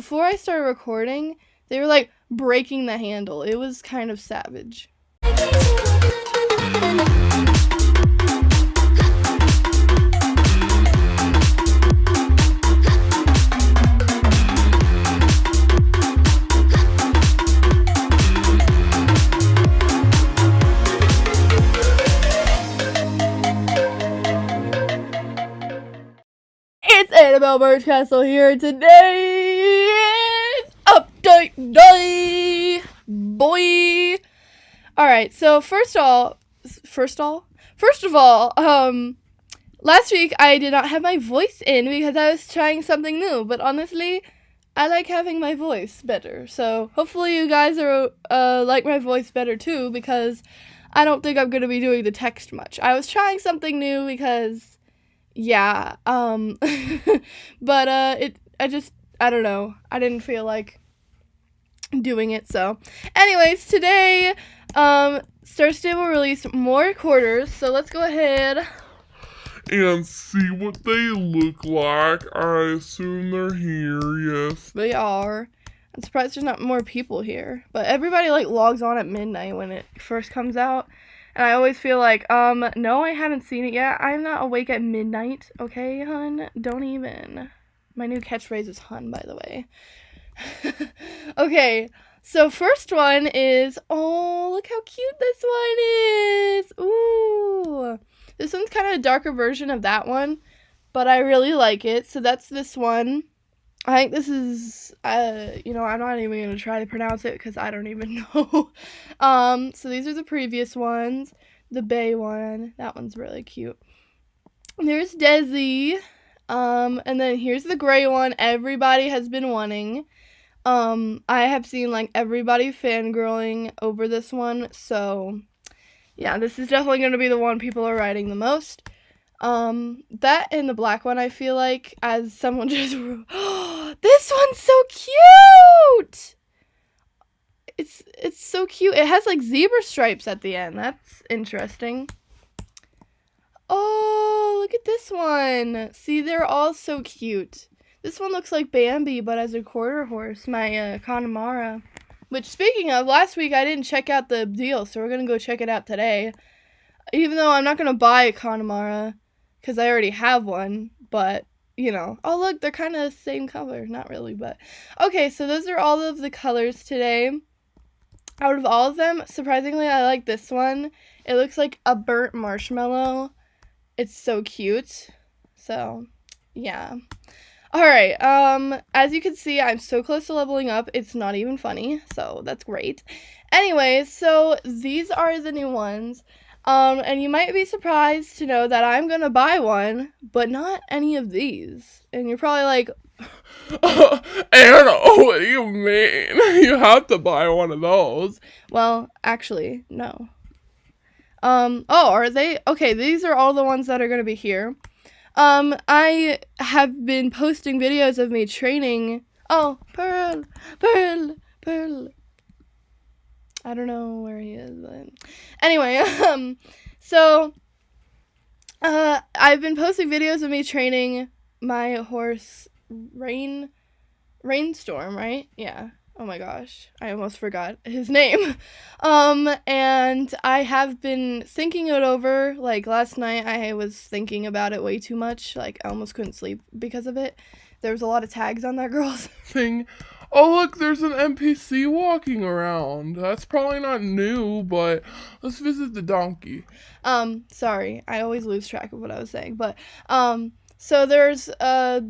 before I started recording, they were like breaking the handle. It was kind of savage. Birch Castle here. Today is update day, boy. All right. So first of all, first of all, first of all, um, last week I did not have my voice in because I was trying something new. But honestly, I like having my voice better. So hopefully you guys are uh like my voice better too because I don't think I'm gonna be doing the text much. I was trying something new because yeah um but uh it i just i don't know. I didn't feel like doing it so. Anyways today um star stable released more quarters so let's go ahead. And see what they look like. I assume they're here, yes. they are. I'm surprised there's not more people here but everybody like logs on at midnight when it first comes out and i always feel like um no i haven't seen it yet. I'm not awake at midnight okay hun? Don't even. My new catchphrase is hun by the way. Okay so first one is oh look how cute this one is. Ooh. This one's kind of a darker version of that one but i really like it. So that's this one i think this is uh you know i'm not even going to try to pronounce it because i don't even know. Um so these are the previous ones. The bay one. That one's really cute. There's desi. Um and then here's the gray one everybody has been wanting. Um, I have seen like everybody fangirling over this one, so yeah, this is definitely going to be the one people are writing the most. Um, that and the black one, I feel like, as someone just, oh, this one's so cute. It's it's so cute. It has like zebra stripes at the end. That's interesting. Oh, look at this one. See, they're all so cute. This one looks like Bambi, but as a quarter horse, my uh, Connemara. Which, speaking of, last week I didn't check out the deal, so we're gonna go check it out today. Even though I'm not gonna buy a Connemara, because I already have one, but, you know. Oh, look, they're kind of the same color. Not really, but. Okay, so those are all of the colors today. Out of all of them, surprisingly, I like this one. It looks like a burnt marshmallow. It's so cute. So, yeah. All right. Um, as you can see, I'm so close to leveling up. It's not even funny, so that's great. Anyway, so these are the new ones. Um, and you might be surprised to know that I'm gonna buy one, but not any of these. And you're probably like, Anna, what do you mean? You have to buy one of those. well, actually, no. Um, oh, are they? Okay, these are all the ones that are gonna be here. Um, I have been posting videos of me training. Oh, Pearl, Pearl, Pearl. I don't know where he is, but anyway, um, so, uh, I've been posting videos of me training my horse, Rain, Rainstorm, right? Yeah. Oh my gosh, I almost forgot his name. Um, and I have been thinking it over. Like last night, I was thinking about it way too much. Like I almost couldn't sleep because of it. There was a lot of tags on that girl's. Thing. Oh, look, there's an NPC walking around. That's probably not new, but let's visit the donkey. Um, sorry, I always lose track of what I was saying. But um, so there's uh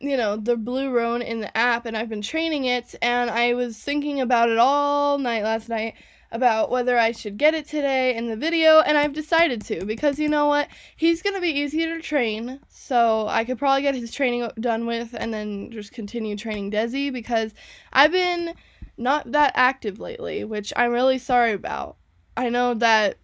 you know, the Blue Roan in the app, and I've been training it, and I was thinking about it all night last night about whether I should get it today in the video, and I've decided to because you know what? He's gonna be easier to train, so I could probably get his training done with and then just continue training Desi because I've been not that active lately, which I'm really sorry about. I know that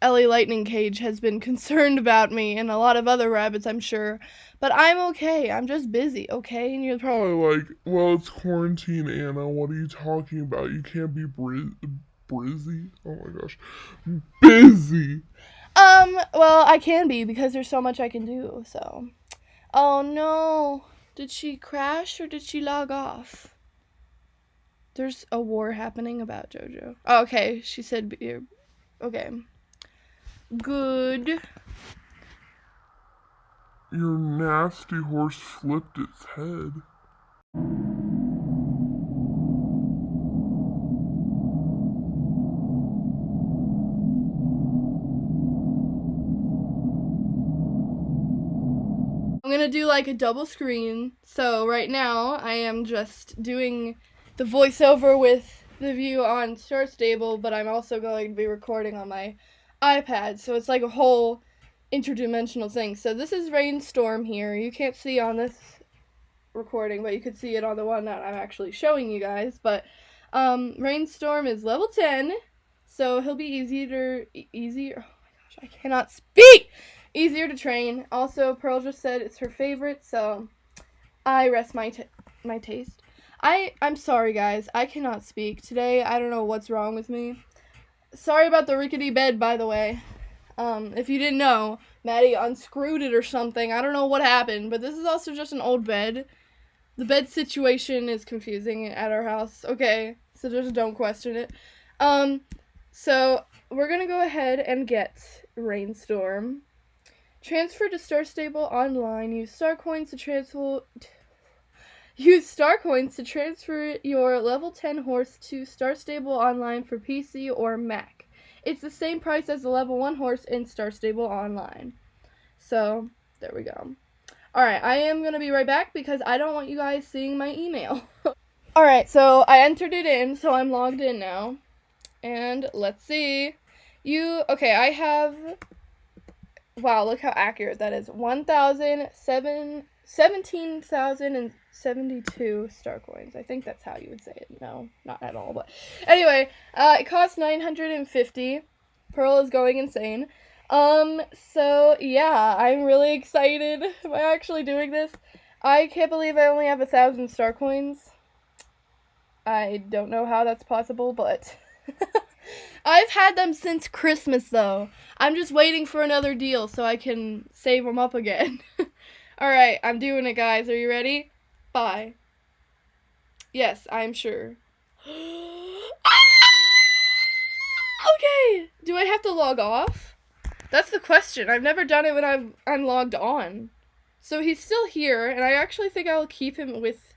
Ellie Lightning Cage has been concerned about me and a lot of other rabbits, I'm sure. But I'm okay. I'm just busy, okay? And you're probably like, well, it's quarantine, Anna. What are you talking about? You can't be briz- brizzy. Oh my gosh, busy. Um, well, I can be because there's so much I can do, so. Oh no. Did she crash or did she log off? There's a war happening about JoJo. Oh, okay, she said. Okay. Good. Your nasty horse flipped its head. I'm gonna do like a double screen. So right now I am just doing the voiceover with the view on Star Stable, but I'm also going to be recording on my iPad. So it's like a whole interdimensional thing. So this is Rainstorm here. You can't see on this recording, but you could see it on the one that I'm actually showing you guys. But um, Rainstorm is level 10, so he'll be easier, easier. Oh my gosh, I cannot speak easier to train. Also, Pearl just said it's her favorite, so I rest my my taste. I I'm sorry guys, I cannot speak today. I don't know what's wrong with me. Sorry about the rickety bed, by the way. Um, if you didn't know, Maddie unscrewed it or something. I don't know what happened, but this is also just an old bed. The bed situation is confusing at our house. Okay, so just don't question it. Um, so we're gonna go ahead and get Rainstorm. Transfer to Star Stable online. Use star coins to transfer. Use star coins to transfer your level 10 horse to Star Stable online for PC or Mac. It's the same price as the level 1 horse in Star Stable online. So, there we go. Alright, I am going to be right back because I don't want you guys seeing my email. Alright, so I entered it in, so I'm logged in now. And let's see. You, okay, I have Wow, look how accurate that is. 17,072 star coins. I think that's how you would say it. No, not at all. But anyway, uh, it costs 950. Pearl is going insane. Um, so yeah, I'm really excited by actually doing this. I can't believe I only have a thousand star coins. I don't know how that's possible, but I've had them since Christmas though. I'm just waiting for another deal so I can save them up again. Alright, I'm doing it guys. Are you ready? Bye. Yes, I'm sure. Ah! okay! Do I have to log off? That's the question. I've never done it when I'm, I'm logged on. So he's still here, and I actually think I'll keep him with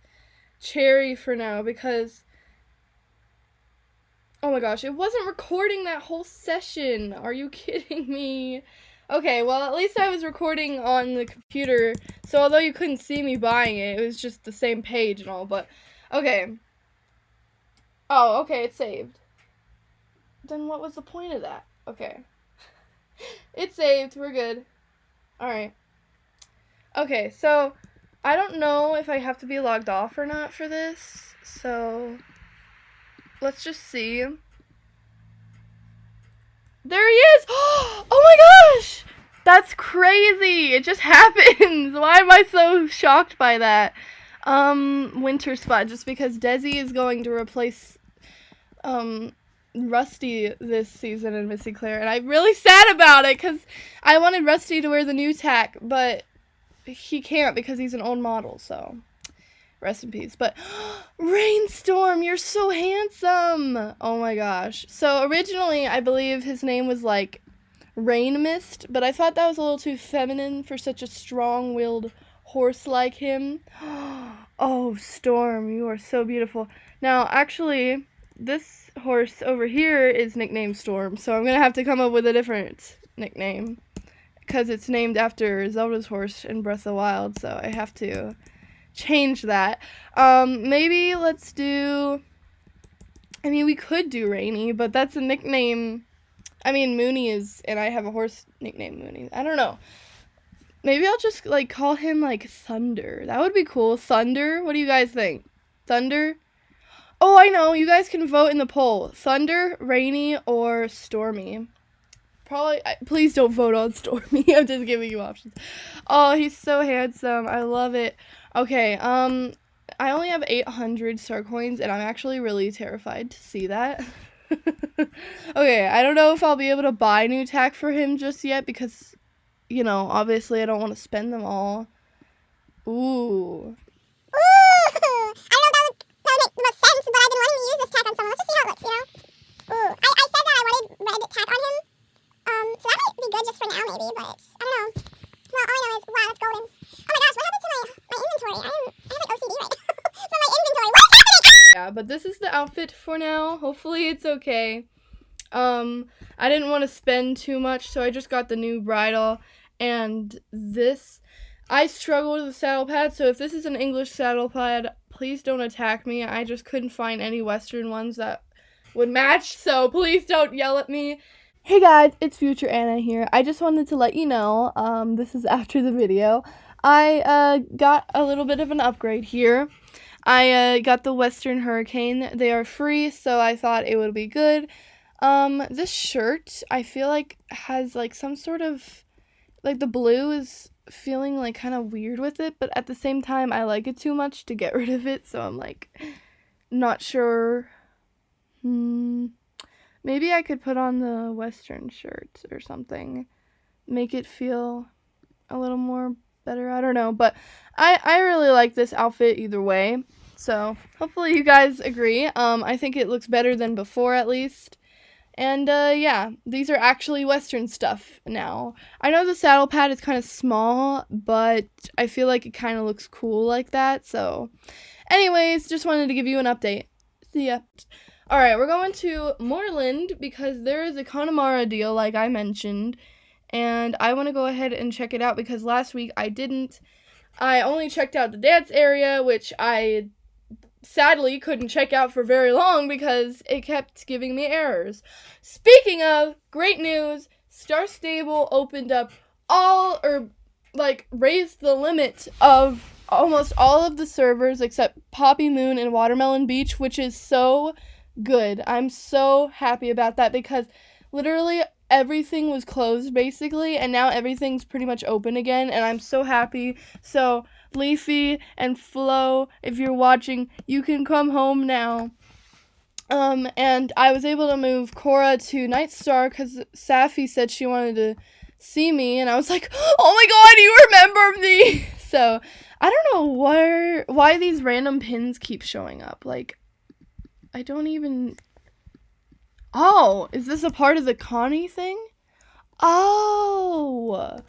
Cherry for now because Oh my gosh, it wasn't recording that whole session. Are you kidding me? Okay, well, at least I was recording on the computer, so although you couldn't see me buying it, it was just the same page and all, but, okay. Oh, okay, it's saved. Then what was the point of that? Okay. it's saved, we're good. Alright. Okay, so, I don't know if I have to be logged off or not for this, so let's just see. There he is! Oh my gosh! That's crazy! It just happens! Why am I so shocked by that? Um, Winter Spot, just because Desi is going to replace, um, Rusty this season in Missy Claire, and I'm really sad about it, because I wanted Rusty to wear the new tack, but he can't because he's an old model, so... Rest in peace. But Rainstorm, you're so handsome. Oh my gosh. So originally, I believe his name was like Rain Mist, but I thought that was a little too feminine for such a strong-willed horse like him. Oh, Storm, you are so beautiful. Now, actually, this horse over here is nicknamed Storm, so I'm going to have to come up with a different nickname because it's named after Zelda's horse in Breath of the Wild, so I have to change that. Um, maybe let's do. I mean, we could do Rainy, but that's a nickname. I mean, Mooney is, and I have a horse nicknamed Mooney. I don't know. Maybe I'll just like call him like Thunder. That would be cool. Thunder. What do you guys think? Thunder. Oh, I know. You guys can vote in the poll. Thunder, Rainy, or Stormy. Probably. Please don't vote on Stormy. I'm just giving you options. Oh, he's so handsome. I love it. Okay, um, I only have 800 star coins, and I'm actually really terrified to see that. okay, I don't know if I'll be able to buy new tack for him just yet because, you know, obviously I don't want to spend them all. Ooh. Ooh! I don't know that would, that would make the most sense, but I've been wanting to use this tack on someone. Let's just see how it looks, you know? Ooh, I, I said that I wanted red tack on him, um, so that might be good just for now, maybe, but I don't know. Well, all I know is, wow, that's golden. The outfit for now. Hopefully it's okay. Um, I didn't want to spend too much, so I just got the new bridle. And this, I struggle with the saddle pad, so if this is an English saddle pad, please don't attack me. I just couldn't find any Western ones that would match, so please don't yell at me. Hey guys, it's Future Anna here. I just wanted to let you know, um, this is after the video. I uh, got a little bit of an upgrade here. I uh, got the Western Hurricane. They are free, so I thought it would be good. Um, this shirt, I feel like has like some sort of like the blue is feeling like kind of weird with it, but at the same time I like it too much to get rid of it, so I'm like not sure. Hmm. Maybe I could put on the western shirt or something. Make it feel a little more better. I don't know, but I I really like this outfit either way. So, hopefully you guys agree. Um I think it looks better than before at least. And uh, yeah, these are actually Western stuff now. I know the saddle pad is kind of small, but I feel like it kind of looks cool like that. So, anyways, just wanted to give you an update. See ya. Alright, we're going to Moorland because there is a Connemara deal, like I mentioned. And I want to go ahead and check it out because last week I didn't. I only checked out the dance area, which I sadly couldn't check out for very long because it kept giving me errors. Speaking of great news, Star Stable opened up all or like raised the limit of almost all of the servers except Poppy Moon and Watermelon Beach, which is so good. I'm so happy about that because literally everything was closed basically and now everything's pretty much open again and I'm so happy. So, Leafy and Flo, if you're watching, you can come home now. Um, and I was able to move Cora to Nightstar because Safi said she wanted to see me, and I was like, "Oh my God, you remember me!" So I don't know where why these random pins keep showing up. Like, I don't even. Oh, is this a part of the Connie thing? Oh,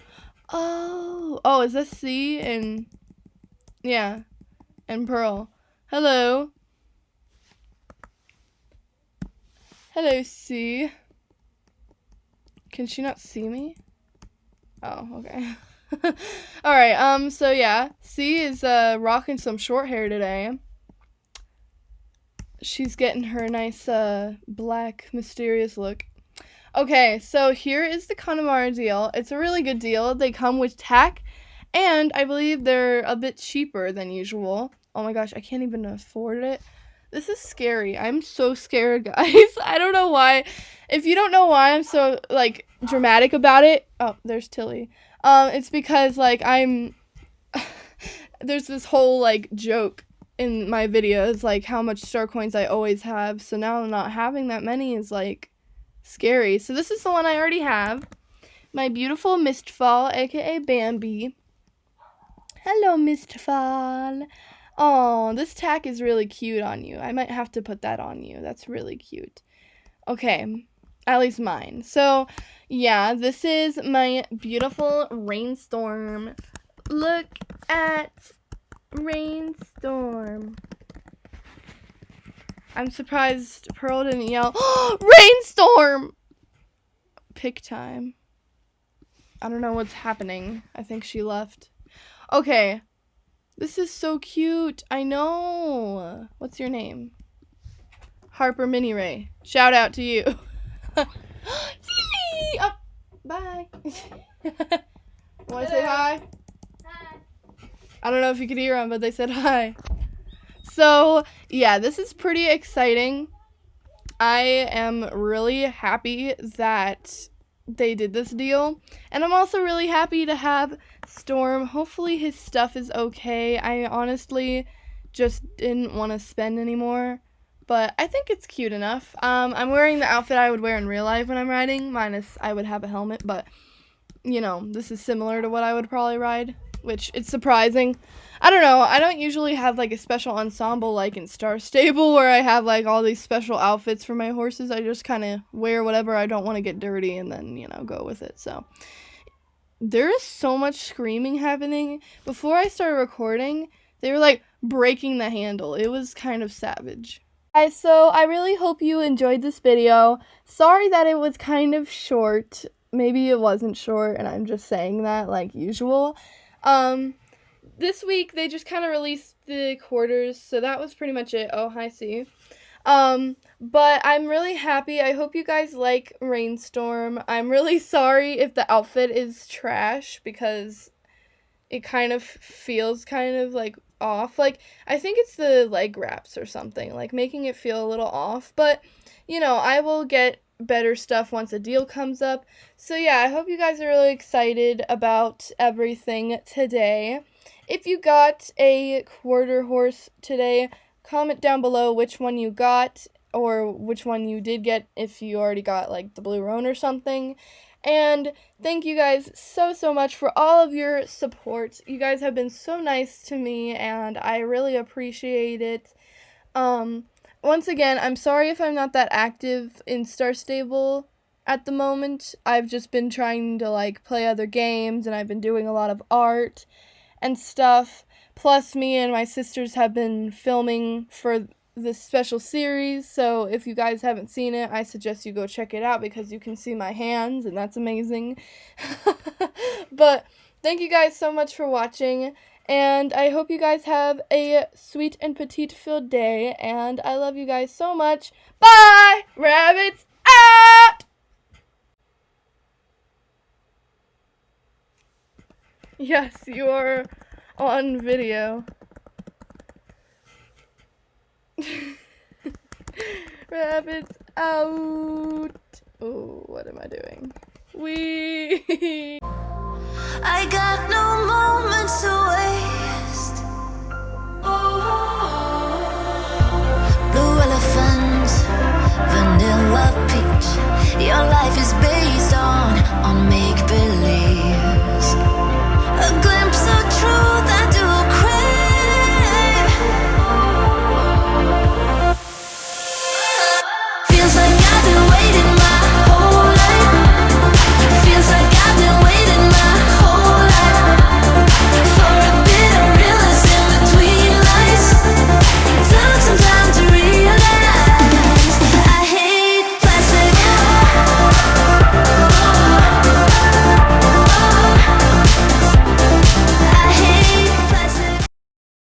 oh, oh, is this C and yeah, and Pearl? Hello. Hello, C. Can she not see me? Oh, okay. All right. Um. So yeah, C is uh rocking some short hair today she's getting her nice uh, black mysterious look. Okay, so here is the Connemara deal. It's a really good deal. They come with tack, and I believe they're a bit cheaper than usual. Oh my gosh, I can't even afford it. This is scary. I'm so scared, guys. I don't know why. If you don't know why I'm so like dramatic about it, oh, there's Tilly. Um, it's because like I'm. there's this whole like joke in my videos like how much star coins I always have. So now not having that many is like scary. So this is the one I already have. My beautiful Mistfall, aka Bambi. Hello, Mistfall. Oh, this tack is really cute on you. I might have to put that on you. That's really cute. Okay, at least mine. So, yeah, this is my beautiful rainstorm. Look at Rainstorm. I'm surprised Pearl didn't yell, Rainstorm! Pick time. I don't know what's happening. I think she left. Okay. This is so cute. I know. What's your name? Harper Mini Ray. Shout out to you. oh, bye. Want to say hi? I don't know if you could hear them, but they said hi. So, yeah, this is pretty exciting. I am really happy that they did this deal. And I'm also really happy to have Storm. Hopefully, his stuff is okay. I honestly just didn't want to spend anymore. But I think it's cute enough. Um, I'm wearing the outfit I would wear in real life when I'm riding, minus I would have a helmet. But, you know, this is similar to what I would probably ride which it's surprising. I don't know. I don't usually have like a special ensemble like in Star Stable where I have like all these special outfits for my horses. I just kind of wear whatever I don't want to get dirty and then, you know, go with it. So there is so much screaming happening. Before I started recording, they were like breaking the handle. It was kind of savage. Guys, so I really hope you enjoyed this video. Sorry that it was kind of short. Maybe it wasn't short and I'm just saying that like usual. Um, this week they just kind of released the quarters, so that was pretty much it. Oh, hi, see. Um, but I'm really happy. I hope you guys like Rainstorm. I'm really sorry if the outfit is trash because it kind of feels kind of like off. Like I think it's the leg wraps or something, like making it feel a little off, but you know, I will get better stuff once a deal comes up. So yeah, I hope you guys are really excited about everything today. If you got a quarter horse today, comment down below which one you got or which one you did get if you already got like the blue roan or something. And thank you guys so, so much for all of your support. You guys have been so nice to me, and I really appreciate it. Um, once again, I'm sorry if I'm not that active in Star Stable at the moment. I've just been trying to like play other games, and I've been doing a lot of art and stuff. Plus, me and my sisters have been filming for this special series. So if you guys haven't seen it, I suggest you go check it out because you can see my hands and that's amazing. but thank you guys so much for watching and I hope you guys have a sweet and petite filled day and I love you guys so much. Bye! Rabbits out! Yes, you are on video. Rabbits out. Oh, what am I doing? We. I got no moments to Your life is based on.